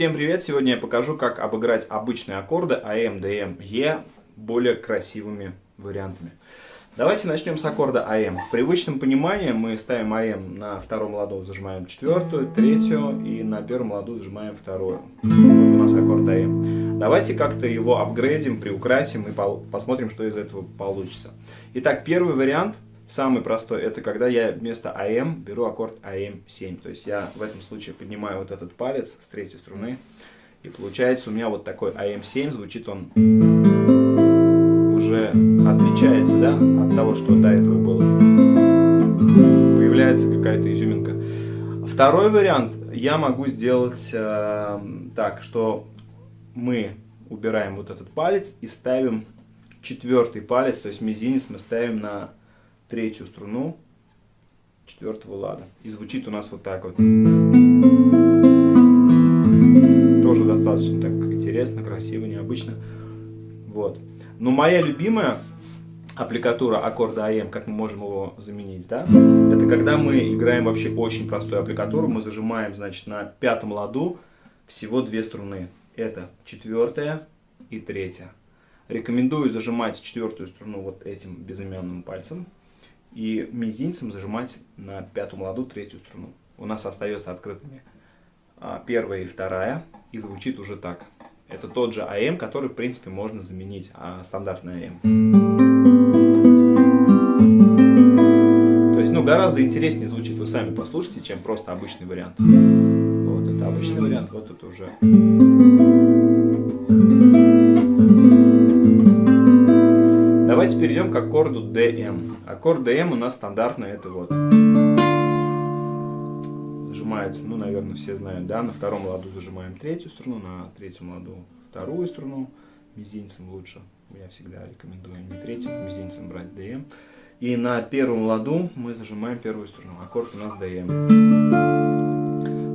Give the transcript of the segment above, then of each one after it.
Всем привет! Сегодня я покажу, как обыграть обычные аккорды Am, Dm, E более красивыми вариантами. Давайте начнем с аккорда Am. В привычном понимании мы ставим Am на втором ладу, зажимаем четвертую, третью и на первом ладу зажимаем вторую. Вот у нас аккорд Am. Давайте как-то его апгрейдим, приукрасим и посмотрим, что из этого получится. Итак, первый вариант – Самый простой, это когда я вместо Am беру аккорд Am7. То есть я в этом случае поднимаю вот этот палец с третьей струны. И получается у меня вот такой АМ7, звучит он уже отличается да, от того, что до этого было. Появляется какая-то изюминка. Второй вариант я могу сделать э, так, что мы убираем вот этот палец и ставим четвертый палец, то есть мизинец мы ставим на третью струну четвертого лада. И звучит у нас вот так вот. Тоже достаточно так интересно, красиво, необычно. Вот. Но моя любимая аппликатура аккорда АМ, как мы можем его заменить, да, это когда мы играем вообще очень простую аппликатуру, мы зажимаем, значит, на пятом ладу всего две струны. Это четвертая и третья. Рекомендую зажимать четвертую струну вот этим безымянным пальцем и мизинцем зажимать на пятую ладу третью струну. У нас остается открытыми а, первая и вторая, и звучит уже так. Это тот же АМ, который, в принципе, можно заменить а, стандартный АМ. То есть, ну, гораздо интереснее звучит, вы сами послушайте, чем просто обычный вариант. Вот, это обычный вариант, вот это уже... Давайте перейдем к аккорду DM. Аккорд DM у нас стандартный, это вот. Зажимается, ну, наверное, все знают, да, на втором ладу зажимаем третью струну, на третьем ладу вторую струну, мизинцем лучше. Я всегда рекомендую не третьим, а мизинцем брать DM. И на первом ладу мы зажимаем первую струну. Аккорд у нас DM.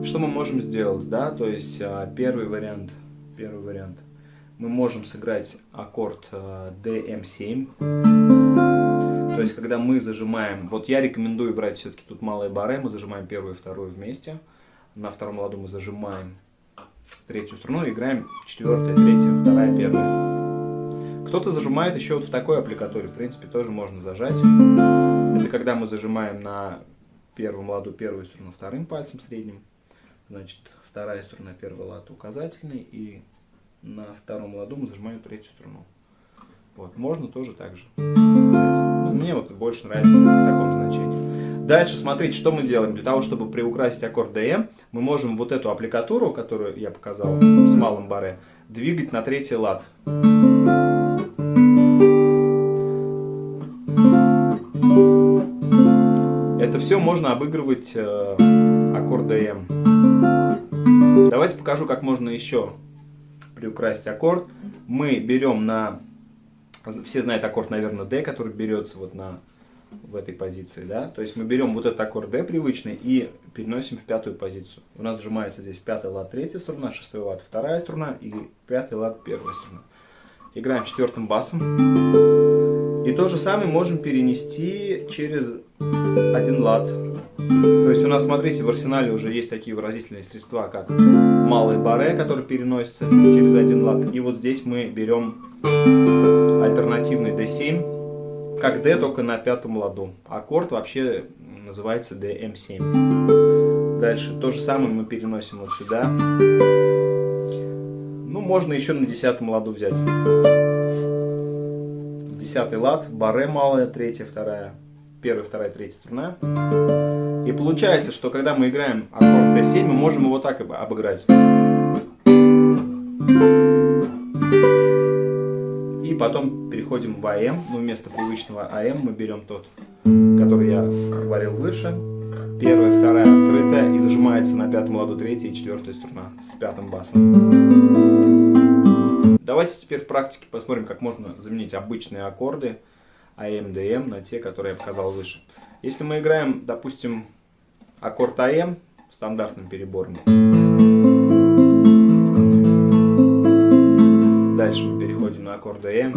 Что мы можем сделать, да, то есть а, первый вариант, первый вариант – мы можем сыграть аккорд DM7. Э, То есть, когда мы зажимаем, вот я рекомендую брать все-таки тут малые баре, мы зажимаем первую и вторую вместе. На втором ладу мы зажимаем третью струну, играем четвертая, третья, вторая, первая. Кто-то зажимает еще вот в такой аппликатуре, в принципе, тоже можно зажать. Это когда мы зажимаем на первом ладу первую струну вторым пальцем средним. Значит, вторая струна, первый лад указательный и на втором ладу мы зажимаем третью струну. Вот, можно тоже так же. Мне вот больше нравится в таком значении. Дальше смотрите, что мы делаем. Для того, чтобы приукрасить аккорд DM, мы можем вот эту аппликатуру, которую я показал с малым баре, двигать на третий лад. Это все можно обыгрывать э, аккорд DM. Давайте покажу, как можно еще приукрасить аккорд. Мы берем на... Все знают аккорд, наверное, D, который берется вот на в этой позиции, да, то есть мы берем вот этот аккорд D привычный и переносим в пятую позицию. У нас сжимается здесь пятый лад третья струна, шестой лад вторая струна и пятый лад первая струна. Играем четвертым басом. И то же самое можем перенести через один лад. То есть у нас, смотрите, в арсенале уже есть такие выразительные средства, как малый баре, который переносится через один лад. И вот здесь мы берем альтернативный D7, как D, только на пятом ладу. Аккорд вообще называется DM7. Дальше то же самое мы переносим вот сюда. Ну, можно еще на десятом ладу взять. Десятый лад, баре малая, третья, вторая первая, вторая, третья струна. И получается, что когда мы играем аккорд D7, мы можем его так обыграть. И потом переходим в АМ. Ну, вместо привычного АМ мы берем тот, который я говорил выше. Первая, вторая открытая и зажимается на пятом ладу третья и четвертая струна с пятым басом. Давайте теперь в практике посмотрим, как можно заменить обычные аккорды АМ, ДМ на те, которые я показал выше. Если мы играем, допустим, аккорд АМ стандартным перебором, дальше мы переходим на аккорд АМ,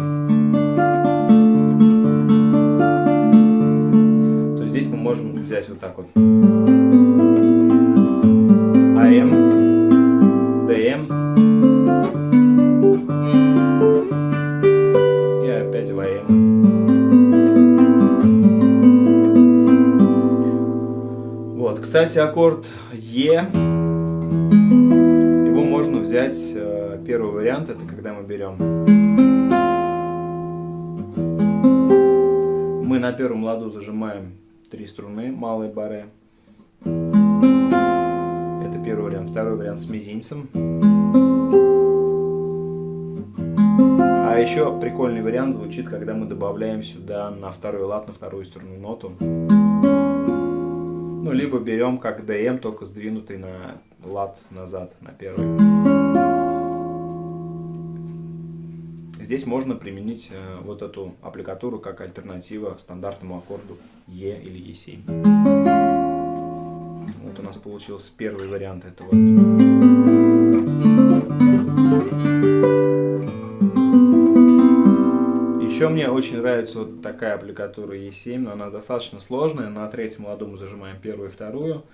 то здесь мы можем взять вот так вот. АМ, ДМ и опять в АМ. Кстати, аккорд Е, его можно взять, э, первый вариант, это когда мы берем мы на первом ладу зажимаем три струны, малые бары. Это первый вариант. Второй вариант с мизинцем. А еще прикольный вариант звучит, когда мы добавляем сюда на второй лад, на вторую струну ноту. Ну, либо берем как ДМ, только сдвинутый на лад назад, на первый. Здесь можно применить э, вот эту аппликатуру как альтернатива стандартному аккорду Е или Е7. Вот у нас получился первый вариант этого. Очень нравится вот такая аппликатура Е7, но она достаточно сложная. На третьем ладу мы зажимаем первую и вторую.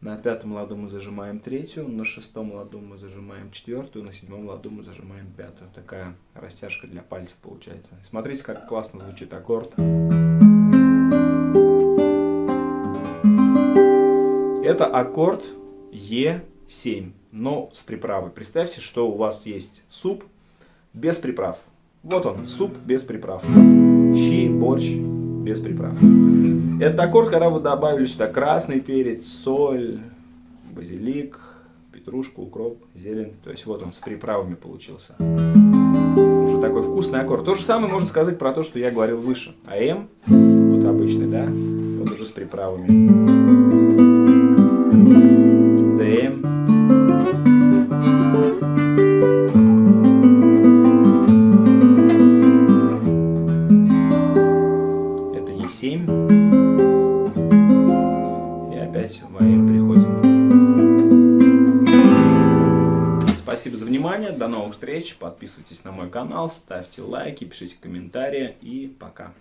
На пятом ладу мы зажимаем третью, на шестом ладу мы зажимаем четвертую, на седьмом ладу мы зажимаем пятую. Такая растяжка для пальцев получается. Смотрите, как классно звучит аккорд. Это аккорд Е7, но с приправой. Представьте, что у вас есть суп без приправ. Вот он, суп без приправ. Щи, борщ без приправ. Это аккорд, когда вы добавили сюда красный перец, соль, базилик, петрушку, укроп, зелень. То есть вот он с приправами получился. Уже такой вкусный аккорд. То же самое можно сказать про то, что я говорил выше. АМ, вот обычный, да, вот уже с приправами. Внимание, до новых встреч, подписывайтесь на мой канал, ставьте лайки, пишите комментарии и пока.